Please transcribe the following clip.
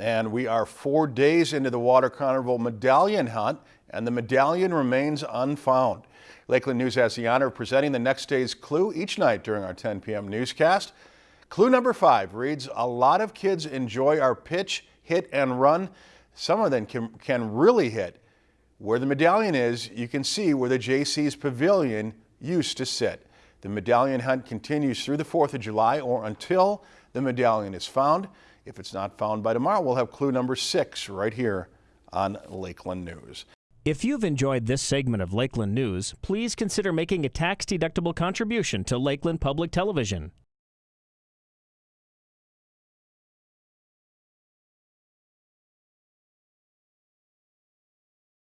and we are four days into the Water Carnival medallion hunt, and the medallion remains unfound. Lakeland News has the honor of presenting the next day's clue each night during our 10 p.m. newscast. Clue number five reads, a lot of kids enjoy our pitch, hit, and run. Some of them can, can really hit. Where the medallion is, you can see where the Jaycees Pavilion used to sit. The medallion hunt continues through the 4th of July or until the medallion is found. If it's not found by tomorrow, we'll have clue number six right here on Lakeland News. If you've enjoyed this segment of Lakeland News, please consider making a tax-deductible contribution to Lakeland Public Television.